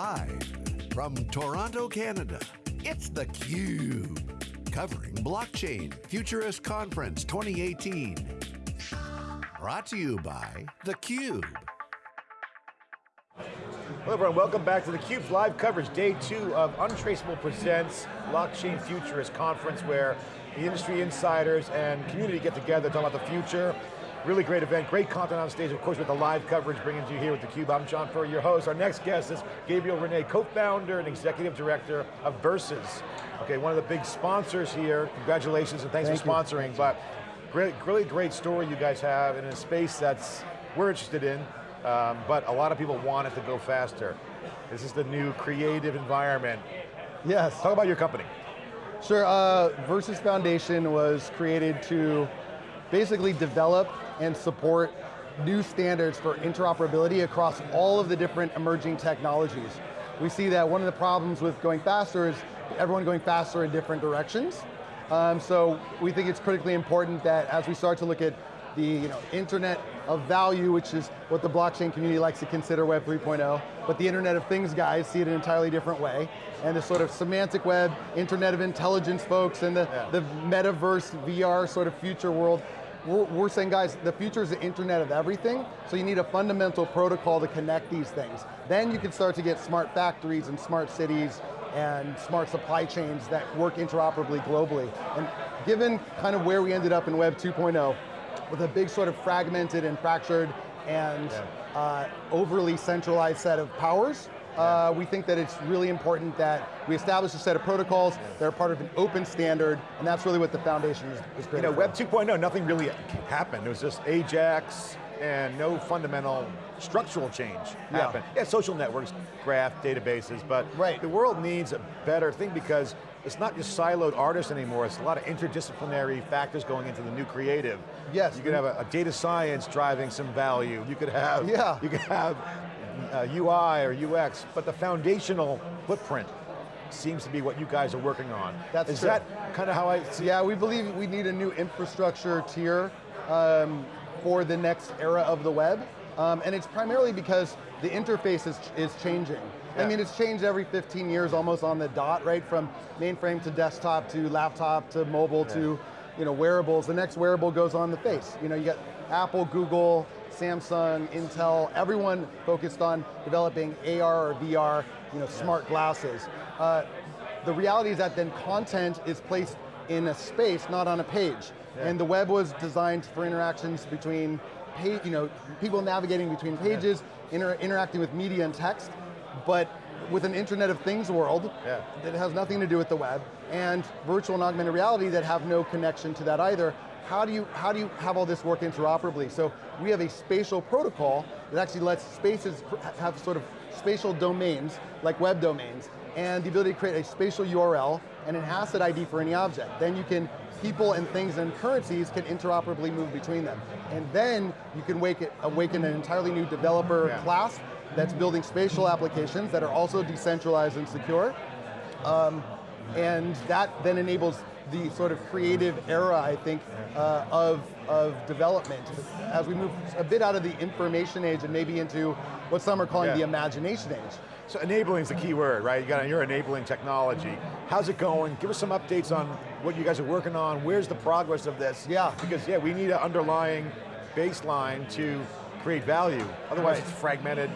Live from Toronto, Canada, it's theCUBE. Covering Blockchain Futurist Conference 2018. Brought to you by theCUBE. Hello everyone, welcome back to theCUBE's live coverage, day two of Untraceable Presents Blockchain Futurist Conference where the industry insiders and community get together, to talk about the future. Really great event, great content on stage, of course with the live coverage bringing to you here with theCUBE. I'm John Furrier, your host. Our next guest is Gabriel René, co-founder and executive director of Verses. Okay, one of the big sponsors here. Congratulations and thanks Thank for sponsoring. But great, really great story you guys have in a space that's we're interested in, um, but a lot of people want it to go faster. This is the new creative environment. Yes. Talk about your company. Sure, uh, Verses Foundation was created to basically develop and support new standards for interoperability across all of the different emerging technologies. We see that one of the problems with going faster is everyone going faster in different directions. Um, so we think it's critically important that as we start to look at the you know, internet of value, which is what the blockchain community likes to consider Web 3.0, but the Internet of Things guys see it an entirely different way. And the sort of semantic web, Internet of Intelligence folks, and the, Yeah. the metaverse, VR sort of future world, we're, we're saying guys, the future is the internet of everything, so you need a fundamental protocol to connect these things. Then you can start to get smart factories and smart cities and smart supply chains that work interoperably globally. And given kind of where we ended up in Web 2.0, with a big sort of fragmented and fractured and Yeah. uh, overly centralized set of powers, uh, we think that it's really important that we establish a set of protocols that are part of an open standard, and that's really what the foundation is, is You know, for. Web 2.0, nothing really happened. It was just Ajax and no fundamental structural change Yeah. happened. Yeah, social networks, graph, databases, but Right. the world needs a better thing because it's not just siloed artists anymore, it's a lot of interdisciplinary factors going into the new creative. Yes. You could have a, a data science driving some value. You could have, Yeah. you could have uh, UI or UX, but the foundational footprint seems to be what you guys are working on. That's Is true. that kind of how I see Yeah, we believe we need a new infrastructure tier um, for the next era of the web. Um, and it's primarily because the interface is, is changing. I mean, it's changed every 15 years almost on the dot, right? From mainframe to desktop to laptop to mobile to you know, wearables. The next wearable goes on the face. You know, you got Apple, Google, Samsung, Intel, everyone focused on developing AR or VR, you know, smart glasses. Uh, the reality is that then content is placed in a space, not on a page. Yeah. And the web was designed for interactions between, you know, people navigating between pages, inter interacting with media and text, but with an Internet of Things world Yeah. that has nothing to do with the web, and virtual and augmented reality that have no connection to that either, how do you, how do you have all this work interoperably? So we have a spatial protocol that actually lets spaces have sort of spatial domains, like web domains, and the ability to create a spatial URL and an asset ID for any object. Then you can, people and things and currencies can interoperably move between them. And then you can wake it, awaken an entirely new developer Yeah. class that's building spatial applications that are also decentralized and secure. Um, and that then enables the sort of creative era, I think, uh, of, of development. As we move a bit out of the information age and maybe into what some are calling Yeah. the imagination age. So enabling is the key word, right? You got, you're enabling technology. How's it going? Give us some updates on what you guys are working on. Where's the progress of this? Yeah. Because yeah, we need an underlying baseline to create value. Otherwise Right. it's fragmented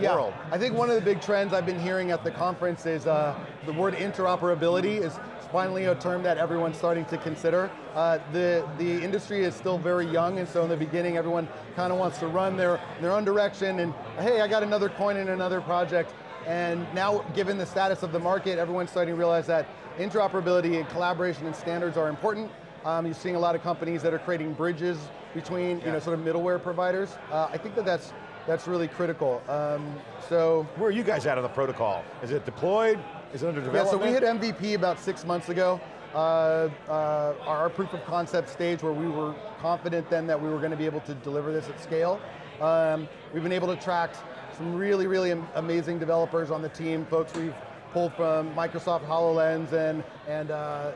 Yeah, world. I think one of the big trends I've been hearing at the conference is uh, the word interoperability is finally a term that everyone's starting to consider. Uh, the, the industry is still very young and so in the beginning everyone kind of wants to run their, their own direction and hey, I got another coin in another project. And now, given the status of the market, everyone's starting to realize that interoperability and collaboration and standards are important. Um, you're seeing a lot of companies that are creating bridges between, you know, sort of middleware providers. Uh, I think that that's, that's really critical. Um, so, Where are you guys at on the protocol? Is it deployed? Is it under development? yeah, so we hit MVP about six months ago. Uh, uh, our proof of concept stage where we were confident then that we were going to be able to deliver this at scale. Um, we've been able to attract some really, really am- amazing developers on the team, folks we've pulled from Microsoft HoloLens and, and uh,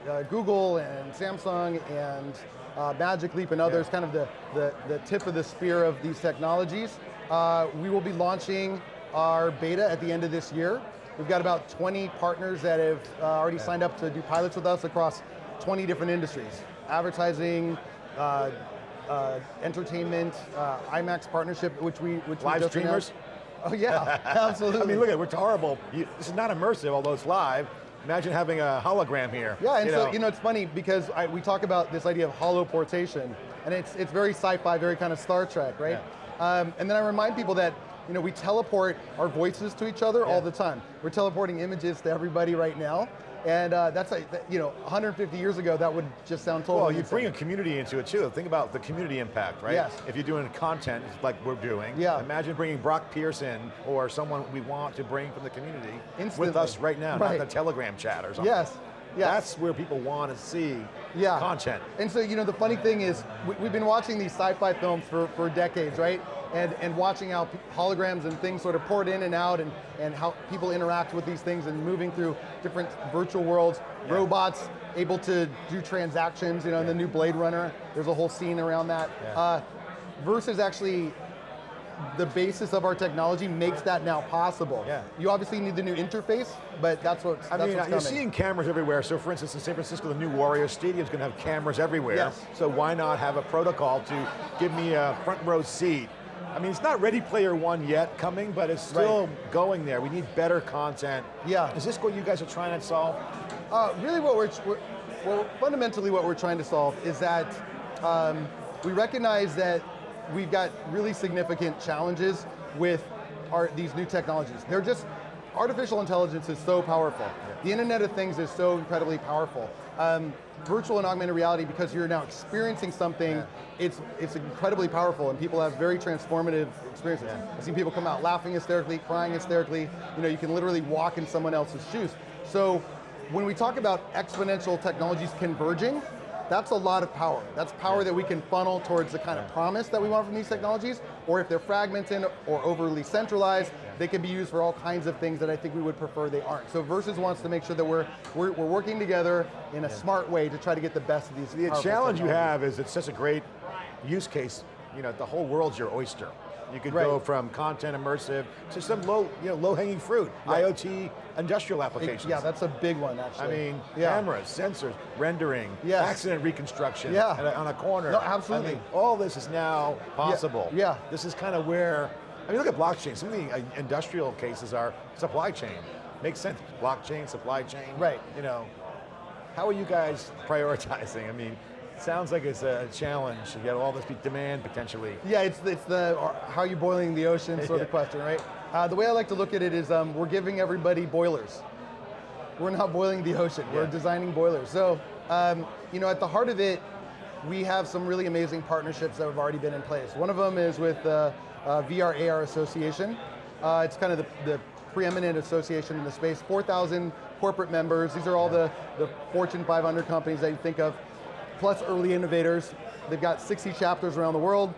uh, Google and Samsung and uh, Magic Leap and others, kind of the, the, the tip of the spear of these technologies. Uh, we will be launching our beta at the end of this year. We've got about 20 partners that have uh, already signed up to do pilots with us across 20 different industries. Advertising, uh, uh, entertainment, uh, IMAX partnership, which we which live we streamers. Announced. Oh yeah, absolutely. I mean, look at it, we're horrible. You, this is not immersive, although it's live. Imagine having a hologram here. Yeah, and you so know. you know it's funny because I, we talk about this idea of holoportation, and it's it's very sci-fi, very kind of Star Trek, right? Yeah. Um, and then I remind people that you know we teleport our voices to each other yeah. all the time. We're teleporting images to everybody right now. And uh, that's like, you know, 150 years ago, that would just sound totally Well, you insane. bring a community into it too. Think about the community impact, right? Yes. If you're doing content like we're doing, yeah. imagine bringing Brock Pearson or someone we want to bring from the community Instantly. with us right now, right. not the Telegram chat or something. Yes. Yes. That's where people want to see yeah. content. And so, you know, the funny thing is, we, have been watching these sci-fi films for, for decades, right? And, and watching how holograms and things sort of poured in and out and, and how people interact with these things and moving through different virtual worlds, yeah. robots able to do transactions, you know, yeah. in the new Blade Runner, there's a whole scene around that. Yeah. Uh, Verses actually the basis of our technology makes that now possible. Yeah. You obviously need the new interface, but that's what. I that's mean, you're seeing cameras everywhere. So, for instance, in San Francisco, the new Warrior Stadium is going to have cameras everywhere. Yes. So why not have a protocol to give me a front row seat? I mean, it's not Ready Player One yet coming, but it's still right. going there. We need better content. Yeah. Is this what you guys are trying to solve? Uh, really, what we're, we're, well, fundamentally, what we're trying to solve is that um, we recognize that we've got really significant challenges with our, these new technologies. They're just, artificial intelligence is so powerful. Yeah. The Internet of Things is so incredibly powerful. Um, virtual and augmented reality, because you're now experiencing something, yeah. it's, it's incredibly powerful and people have very transformative experiences. Yeah. I've seen people come out laughing hysterically, crying hysterically. You know, you can literally walk in someone else's shoes. So when we talk about exponential technologies converging, that's a lot of power. That's power that we can funnel towards the kind of promise that we want from these technologies, or if they're fragmented or overly centralized, they can be used for all kinds of things that I think we would prefer they aren't. So Verses wants to make sure that we're, we're, we're working together in a smart way to try to get the best of these The challenge you have is it's such a great use case, you know, the whole world's your oyster. You could right. go from content immersive to some low, you know, low-hanging fruit, right. IoT industrial applications. It, yeah, that's a big one, actually. I mean, yeah. cameras, sensors, rendering, yes. accident reconstruction yeah. on a corner. No, absolutely. I mean, all this is now possible. Yeah. yeah. This is kind of where, I mean, look at blockchain. Some of the uh, industrial cases are supply chain. Makes sense, blockchain, supply chain. Right. You know, how are you guys prioritizing? I mean, Sounds like it's a challenge. You got all this demand potentially. Yeah, it's, it's the how are you boiling the ocean sort of question, right? Uh, the way I like to look at it is um, we're giving everybody boilers. We're not boiling the ocean, yeah. we're designing boilers. So, um, you know, at the heart of it, we have some really amazing partnerships that have already been in place. One of them is with the uh, uh, VR AR Association. Uh, it's kind of the, the preeminent association in the space, 4,000 corporate members. These are all the, the Fortune 500 companies that you think of plus early innovators. They've got 60 chapters around the world,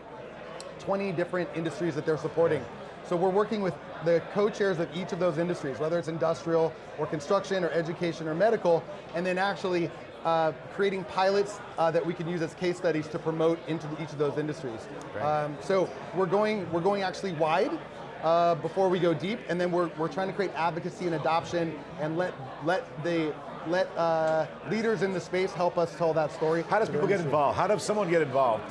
20 different industries that they're supporting. So we're working with the co-chairs of each of those industries, whether it's industrial or construction or education or medical, and then actually uh, creating pilots uh, that we can use as case studies to promote into the, each of those industries. Um, so we're going, we're going actually wide uh, before we go deep, and then we're, we're trying to create advocacy and adoption and let, let the let uh, leaders in the space help us tell that story. How does people get involved? How does someone get involved?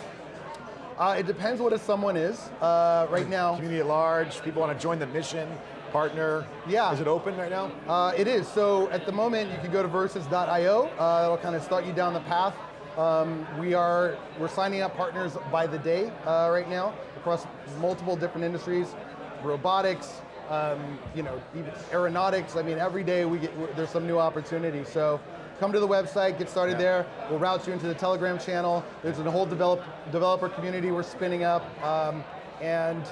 Uh, it depends what a someone is. Uh, right now, community at large. People want to join the mission, partner. Yeah. Is it open right now? Uh, it is. So at the moment, you can go to verses.io. Uh, it'll kind of start you down the path. Um, we are we're signing up partners by the day uh, right now across multiple different industries, robotics, um, you know, even aeronautics. I mean, every day we get there's some new opportunity. So come to the website, get started yeah. there. We'll route you into the Telegram channel. There's a whole develop, developer community we're spinning up. Um, and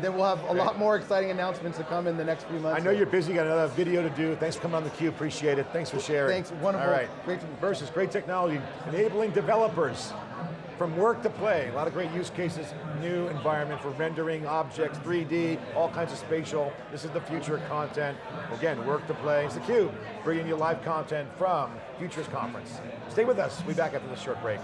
then we'll have a lot more exciting announcements to come in the next few months. I know you're busy, got another video to do. Thanks for coming on the theCUBE, appreciate it. Thanks for sharing. Thanks, wonderful. All right, great to Verses, great technology, enabling developers from work to play, a lot of great use cases, new environment for rendering objects, 3D, all kinds of spatial. This is the future of content. Again, work to play. It's theCUBE, bringing you live content from Futurist Conference. Stay with us, we'll be back after this short break.